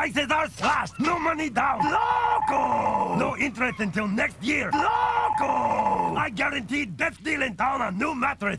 Prices are slashed. No money down. Loco! No interest until next year. Loco! I guaranteed best deal in town on new mattress.